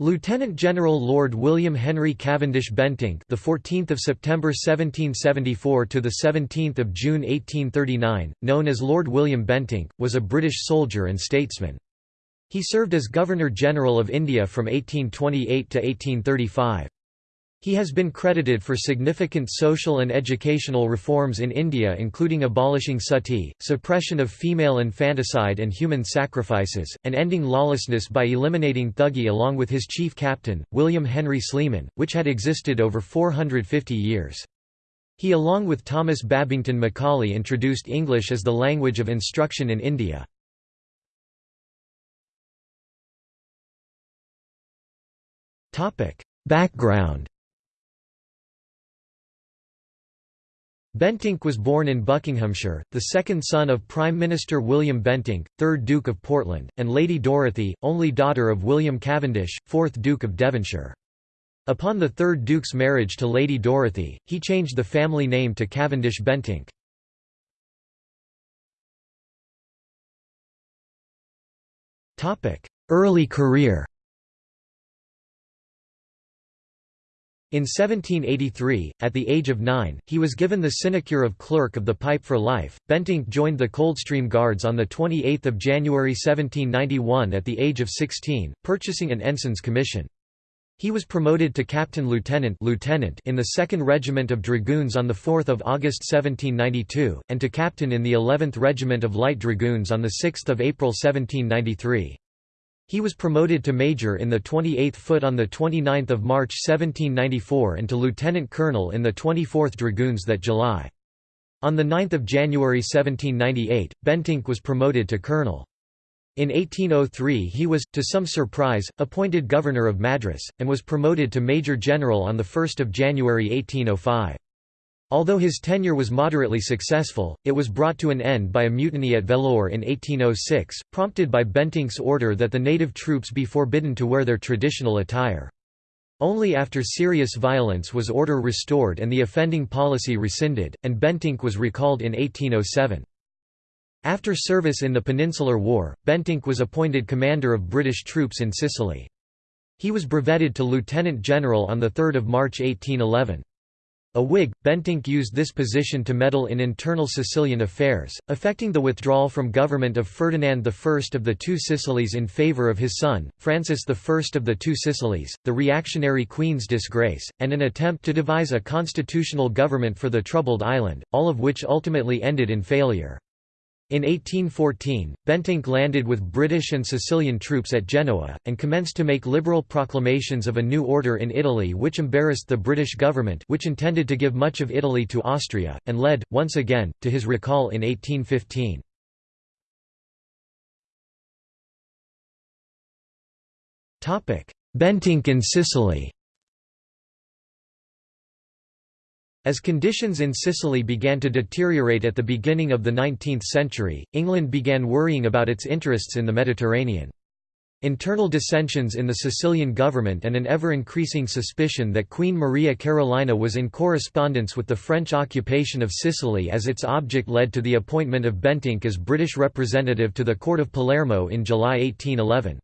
Lieutenant General Lord William Henry Cavendish Bentinck, the 14th of September 1774 to the 17th of June 1839, known as Lord William Bentinck, was a British soldier and statesman. He served as Governor General of India from 1828 to 1835. He has been credited for significant social and educational reforms in India including abolishing sati, suppression of female infanticide and human sacrifices, and ending lawlessness by eliminating Thuggee along with his chief captain, William Henry Sleeman, which had existed over 450 years. He along with Thomas Babington Macaulay introduced English as the language of instruction in India. Background Bentinck was born in Buckinghamshire, the second son of Prime Minister William Bentinck, 3rd Duke of Portland, and Lady Dorothy, only daughter of William Cavendish, 4th Duke of Devonshire. Upon the third Duke's marriage to Lady Dorothy, he changed the family name to Cavendish Bentinck. Early career In 1783, at the age of nine, he was given the sinecure of Clerk of the Pipe for life. Bentinck joined the Coldstream Guards on 28 January 1791 at the age of 16, purchasing an ensign's commission. He was promoted to captain lieutenant, lieutenant in the 2nd Regiment of Dragoons on 4 August 1792, and to captain in the 11th Regiment of Light Dragoons on 6 April 1793. He was promoted to major in the 28th Foot on 29 March 1794 and to lieutenant colonel in the 24th Dragoons that July. On 9 January 1798, Bentinck was promoted to colonel. In 1803 he was, to some surprise, appointed governor of Madras, and was promoted to major general on 1 January 1805. Although his tenure was moderately successful, it was brought to an end by a mutiny at Vellore in 1806, prompted by Bentinck's order that the native troops be forbidden to wear their traditional attire. Only after serious violence was order restored and the offending policy rescinded, and Bentinck was recalled in 1807. After service in the Peninsular War, Bentinck was appointed commander of British troops in Sicily. He was brevetted to lieutenant general on 3 March 1811. A Whig, Bentinck used this position to meddle in internal Sicilian affairs, affecting the withdrawal from government of Ferdinand I of the Two Sicilies in favour of his son, Francis I of the Two Sicilies, the reactionary Queen's disgrace, and an attempt to devise a constitutional government for the troubled island, all of which ultimately ended in failure. In 1814, Bentinck landed with British and Sicilian troops at Genoa, and commenced to make liberal proclamations of a new order in Italy which embarrassed the British government which intended to give much of Italy to Austria, and led, once again, to his recall in 1815. Bentinck in Sicily As conditions in Sicily began to deteriorate at the beginning of the 19th century, England began worrying about its interests in the Mediterranean. Internal dissensions in the Sicilian government and an ever-increasing suspicion that Queen Maria Carolina was in correspondence with the French occupation of Sicily as its object led to the appointment of Bentinck as British representative to the Court of Palermo in July 1811.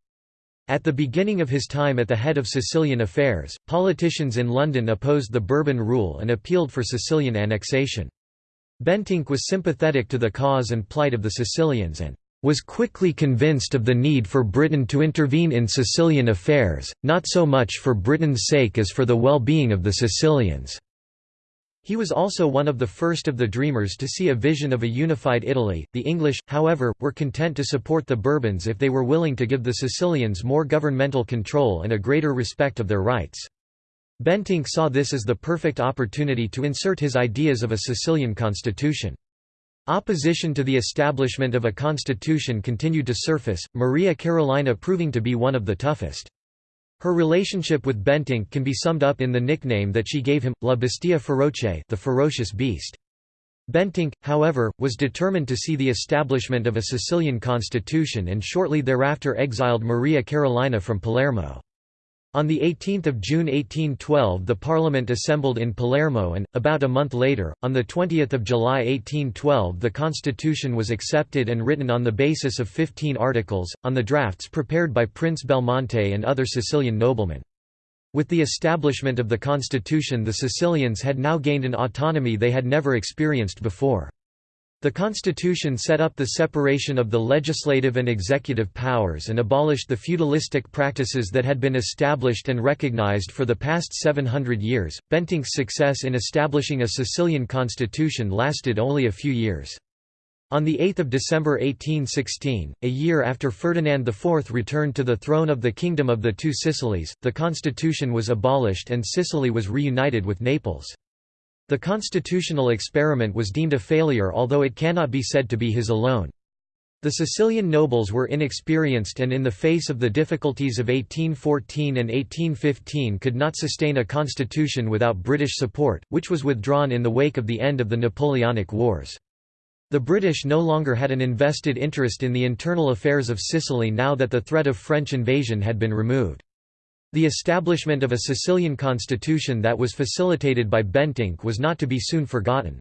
At the beginning of his time at the head of Sicilian affairs, politicians in London opposed the Bourbon rule and appealed for Sicilian annexation. Bentinck was sympathetic to the cause and plight of the Sicilians and was quickly convinced of the need for Britain to intervene in Sicilian affairs, not so much for Britain's sake as for the well-being of the Sicilians. He was also one of the first of the Dreamers to see a vision of a unified Italy. The English, however, were content to support the Bourbons if they were willing to give the Sicilians more governmental control and a greater respect of their rights. Bentinck saw this as the perfect opportunity to insert his ideas of a Sicilian constitution. Opposition to the establishment of a constitution continued to surface, Maria Carolina proving to be one of the toughest. Her relationship with Bentinck can be summed up in the nickname that she gave him, La Bestia Feroce the ferocious beast. Bentinck, however, was determined to see the establishment of a Sicilian constitution and shortly thereafter exiled Maria Carolina from Palermo. On 18 June 1812 the Parliament assembled in Palermo and, about a month later, on 20 July 1812 the constitution was accepted and written on the basis of 15 articles, on the drafts prepared by Prince Belmonte and other Sicilian noblemen. With the establishment of the constitution the Sicilians had now gained an autonomy they had never experienced before. The constitution set up the separation of the legislative and executive powers and abolished the feudalistic practices that had been established and recognized for the past 700 years. Bentinck's success in establishing a Sicilian constitution lasted only a few years. On 8 December 1816, a year after Ferdinand IV returned to the throne of the Kingdom of the Two Sicilies, the constitution was abolished and Sicily was reunited with Naples. The constitutional experiment was deemed a failure although it cannot be said to be his alone. The Sicilian nobles were inexperienced and in the face of the difficulties of 1814 and 1815 could not sustain a constitution without British support, which was withdrawn in the wake of the end of the Napoleonic Wars. The British no longer had an invested interest in the internal affairs of Sicily now that the threat of French invasion had been removed. The establishment of a Sicilian constitution that was facilitated by Bentinck was not to be soon forgotten.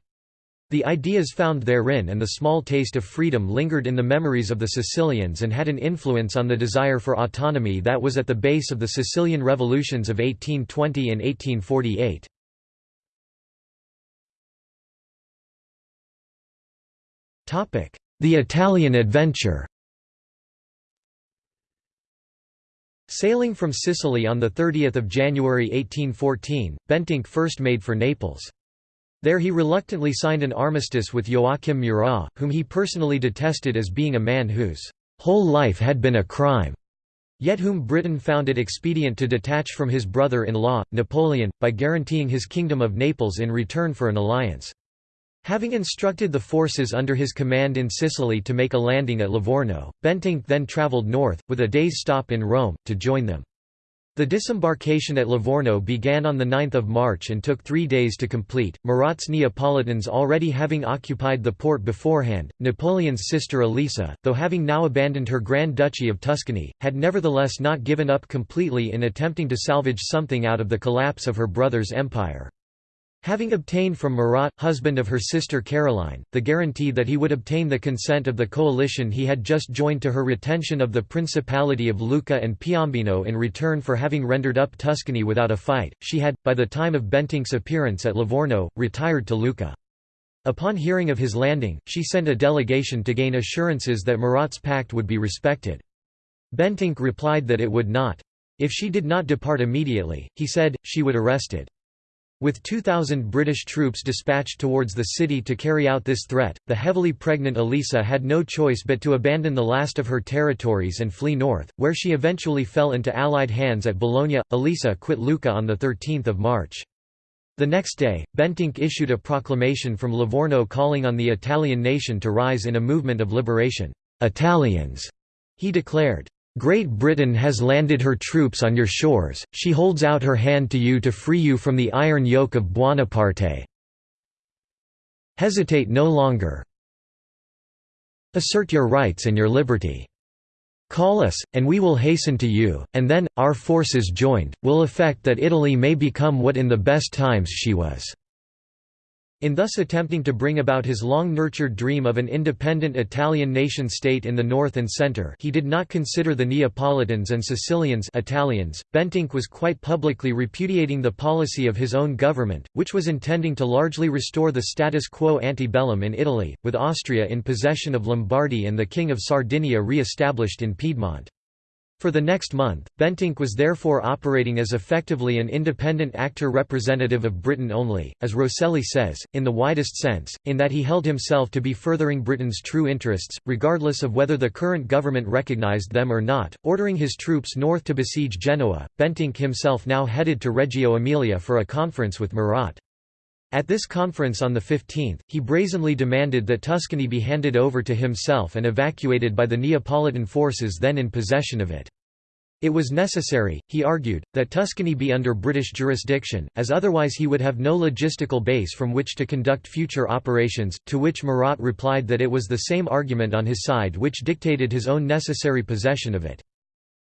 The ideas found therein and the small taste of freedom lingered in the memories of the Sicilians and had an influence on the desire for autonomy that was at the base of the Sicilian revolutions of 1820 and 1848. The Italian adventure Sailing from Sicily on 30 January 1814, Bentinck first made for Naples. There he reluctantly signed an armistice with Joachim Murat, whom he personally detested as being a man whose whole life had been a crime, yet whom Britain found it expedient to detach from his brother-in-law, Napoleon, by guaranteeing his Kingdom of Naples in return for an alliance. Having instructed the forces under his command in Sicily to make a landing at Livorno, Bentinck then travelled north, with a day's stop in Rome, to join them. The disembarkation at Livorno began on 9 March and took three days to complete, Murat's Neapolitans already having occupied the port beforehand. Napoleon's sister Elisa, though having now abandoned her Grand Duchy of Tuscany, had nevertheless not given up completely in attempting to salvage something out of the collapse of her brother's empire. Having obtained from Murat, husband of her sister Caroline, the guarantee that he would obtain the consent of the coalition he had just joined to her retention of the Principality of Lucca and Piombino in return for having rendered up Tuscany without a fight, she had, by the time of Bentinck's appearance at Livorno, retired to Lucca. Upon hearing of his landing, she sent a delegation to gain assurances that Murat's pact would be respected. Bentinck replied that it would not. If she did not depart immediately, he said, she would arrest it. With 2,000 British troops dispatched towards the city to carry out this threat, the heavily pregnant Elisa had no choice but to abandon the last of her territories and flee north, where she eventually fell into Allied hands at Bologna. Elisa quit Lucca on 13 March. The next day, Bentinck issued a proclamation from Livorno calling on the Italian nation to rise in a movement of liberation. Italians, he declared. Great Britain has landed her troops on your shores, she holds out her hand to you to free you from the iron yoke of Buonaparte. Hesitate no longer. Assert your rights and your liberty. Call us, and we will hasten to you, and then, our forces joined, will effect that Italy may become what in the best times she was. In thus attempting to bring about his long-nurtured dream of an independent Italian nation-state in the north and centre he did not consider the Neapolitans and Sicilians Italians. Bentinck was quite publicly repudiating the policy of his own government, which was intending to largely restore the status quo ante bellum in Italy, with Austria in possession of Lombardy and the King of Sardinia re-established in Piedmont. For the next month, Bentinck was therefore operating as effectively an independent actor representative of Britain only, as Rosselli says, in the widest sense, in that he held himself to be furthering Britain's true interests, regardless of whether the current government recognised them or not. Ordering his troops north to besiege Genoa, Bentinck himself now headed to Reggio Emilia for a conference with Murat. At this conference on the 15th, he brazenly demanded that Tuscany be handed over to himself and evacuated by the Neapolitan forces then in possession of it. It was necessary, he argued, that Tuscany be under British jurisdiction, as otherwise he would have no logistical base from which to conduct future operations, to which Murat replied that it was the same argument on his side which dictated his own necessary possession of it.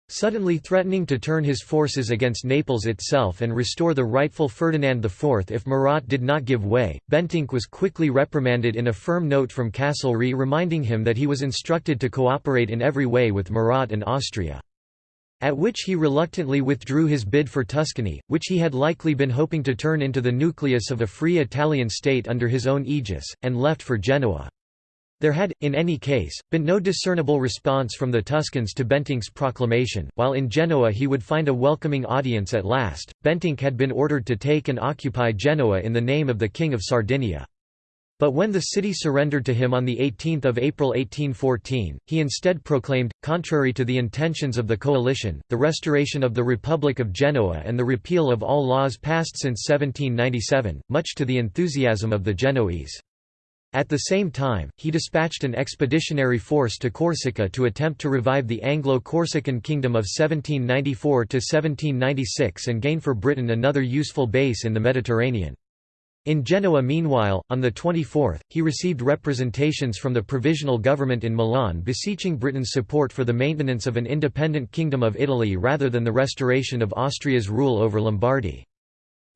Suddenly threatening to turn his forces against Naples itself and restore the rightful Ferdinand IV if Murat did not give way, Bentinck was quickly reprimanded in a firm note from Castlereagh reminding him that he was instructed to cooperate in every way with Murat and Austria. At which he reluctantly withdrew his bid for Tuscany, which he had likely been hoping to turn into the nucleus of a free Italian state under his own aegis, and left for Genoa. There had, in any case, been no discernible response from the Tuscans to Bentinck's proclamation. While in Genoa he would find a welcoming audience at last, Bentinck had been ordered to take and occupy Genoa in the name of the King of Sardinia. But when the city surrendered to him on 18 April 1814, he instead proclaimed, contrary to the intentions of the coalition, the restoration of the Republic of Genoa and the repeal of all laws passed since 1797, much to the enthusiasm of the Genoese. At the same time, he dispatched an expeditionary force to Corsica to attempt to revive the Anglo-Corsican kingdom of 1794–1796 and gain for Britain another useful base in the Mediterranean. In Genoa meanwhile, on the 24th, he received representations from the provisional government in Milan beseeching Britain's support for the maintenance of an independent Kingdom of Italy rather than the restoration of Austria's rule over Lombardy.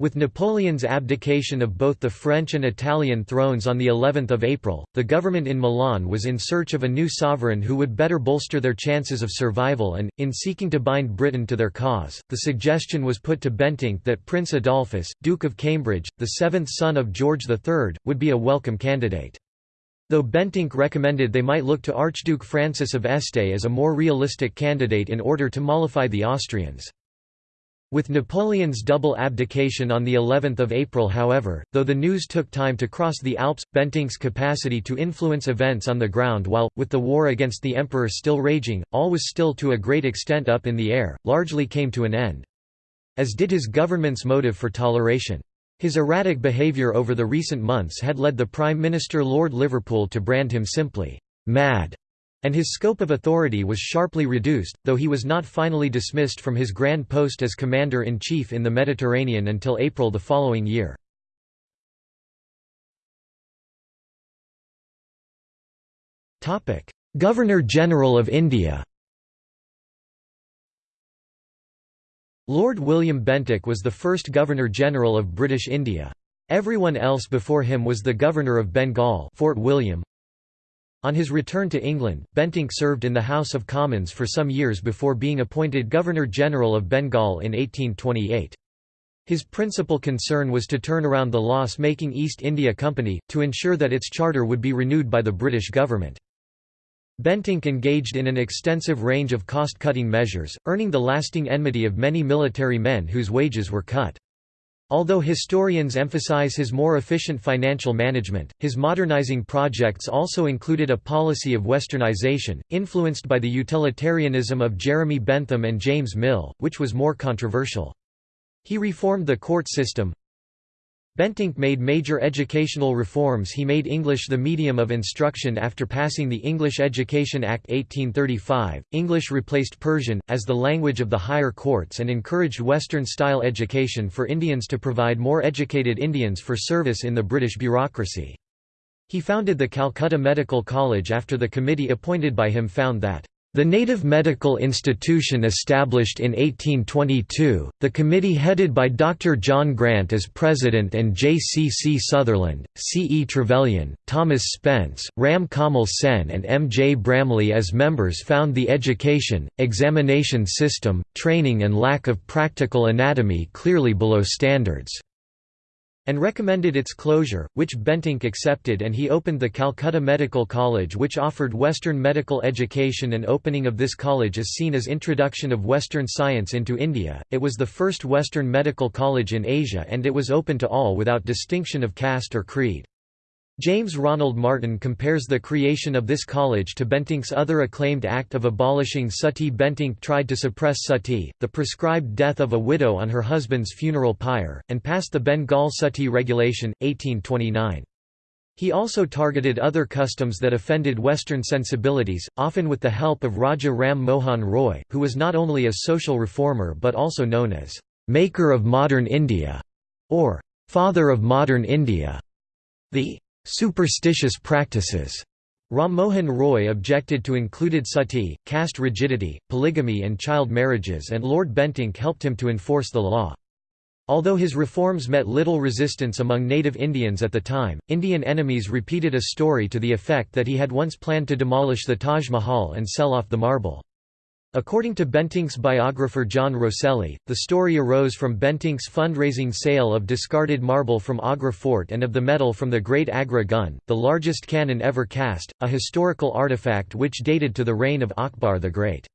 With Napoleon's abdication of both the French and Italian thrones on the 11th of April, the government in Milan was in search of a new sovereign who would better bolster their chances of survival and, in seeking to bind Britain to their cause, the suggestion was put to Bentinck that Prince Adolphus, Duke of Cambridge, the seventh son of George III, would be a welcome candidate. Though Bentinck recommended they might look to Archduke Francis of Este as a more realistic candidate in order to mollify the Austrians. With Napoleon's double abdication on the 11th of April however, though the news took time to cross the Alps, Bentinck's capacity to influence events on the ground while, with the war against the emperor still raging, all was still to a great extent up in the air, largely came to an end. As did his government's motive for toleration. His erratic behaviour over the recent months had led the Prime Minister Lord Liverpool to brand him simply, "'mad' and his scope of authority was sharply reduced, though he was not finally dismissed from his grand post as Commander-in-Chief in the Mediterranean until April the following year. Governor-General of India Lord William Bentinck was the first Governor-General of British India. Everyone else before him was the Governor of Bengal Fort William, on his return to England, Bentinck served in the House of Commons for some years before being appointed Governor-General of Bengal in 1828. His principal concern was to turn around the loss-making East India Company, to ensure that its charter would be renewed by the British government. Bentinck engaged in an extensive range of cost-cutting measures, earning the lasting enmity of many military men whose wages were cut. Although historians emphasize his more efficient financial management, his modernizing projects also included a policy of westernization, influenced by the utilitarianism of Jeremy Bentham and James Mill, which was more controversial. He reformed the court system, Bentinck made major educational reforms he made English the medium of instruction after passing the English Education Act 1835, English replaced Persian, as the language of the higher courts and encouraged Western-style education for Indians to provide more educated Indians for service in the British bureaucracy. He founded the Calcutta Medical College after the committee appointed by him found that the native medical institution established in 1822, the committee headed by Dr. John Grant as president and J. C. C. Sutherland, C. E. Trevelyan, Thomas Spence, Ram Kamal Sen and M. J. Bramley as members found the education, examination system, training and lack of practical anatomy clearly below standards and recommended its closure, which Bentinck accepted and he opened the Calcutta Medical College which offered Western medical education and opening of this college is seen as introduction of Western science into India. It was the first Western medical college in Asia and it was open to all without distinction of caste or creed. James Ronald Martin compares the creation of this college to Bentinck's other acclaimed act of abolishing suttee Bentinck tried to suppress suttee, the prescribed death of a widow on her husband's funeral pyre, and passed the Bengal Suttee Regulation, 1829. He also targeted other customs that offended Western sensibilities, often with the help of Raja Ram Mohan Roy, who was not only a social reformer but also known as «maker of modern India» or «father of modern India». The superstitious practices Ram Mohan Roy objected to included sati, caste rigidity, polygamy and child marriages and Lord Bentinck helped him to enforce the law. Although his reforms met little resistance among native Indians at the time, Indian enemies repeated a story to the effect that he had once planned to demolish the Taj Mahal and sell off the marble. According to Bentinck's biographer John Rosselli, the story arose from Bentinck's fundraising sale of discarded marble from Agra Fort and of the metal from the Great Agra gun, the largest cannon ever cast, a historical artifact which dated to the reign of Akbar the Great.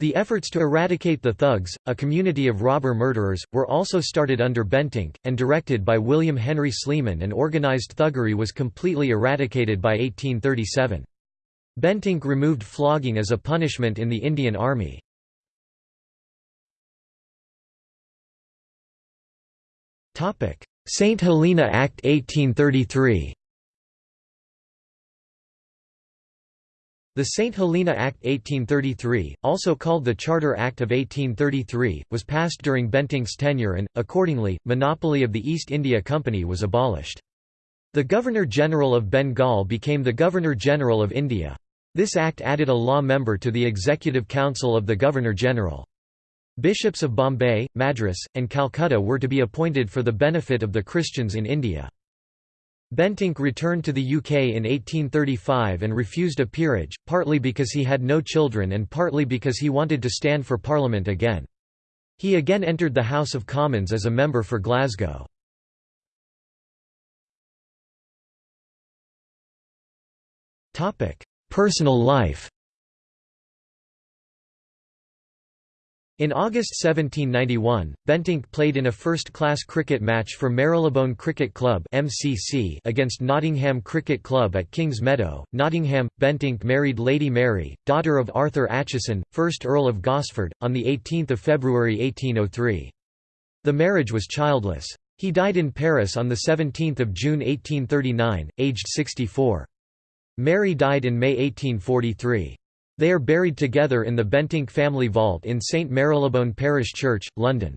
The efforts to eradicate the thugs, a community of robber murderers, were also started under Bentinck, and directed by William Henry Sleeman and organized thuggery was completely eradicated by 1837. Bentinck removed flogging as a punishment in the Indian Army. St. Helena Act 1833 The St. Helena Act 1833, also called the Charter Act of 1833, was passed during Bentinck's tenure and, accordingly, monopoly of the East India Company was abolished. The Governor-General of Bengal became the Governor-General of India. This act added a law member to the Executive Council of the Governor-General. Bishops of Bombay, Madras, and Calcutta were to be appointed for the benefit of the Christians in India. Bentinck returned to the UK in 1835 and refused a peerage, partly because he had no children and partly because he wanted to stand for Parliament again. He again entered the House of Commons as a member for Glasgow. Personal life In August 1791, Bentinck played in a first-class cricket match for Marylebone Cricket Club (MCC) against Nottingham Cricket Club at Kings Meadow. Nottingham, Bentinck married Lady Mary, daughter of Arthur Acheson, 1st Earl of Gosford, on the 18th of February 1803. The marriage was childless. He died in Paris on the 17th of June 1839, aged 64. Mary died in May 1843. They are buried together in the Bentinck family vault in St Marylebone Parish Church, London.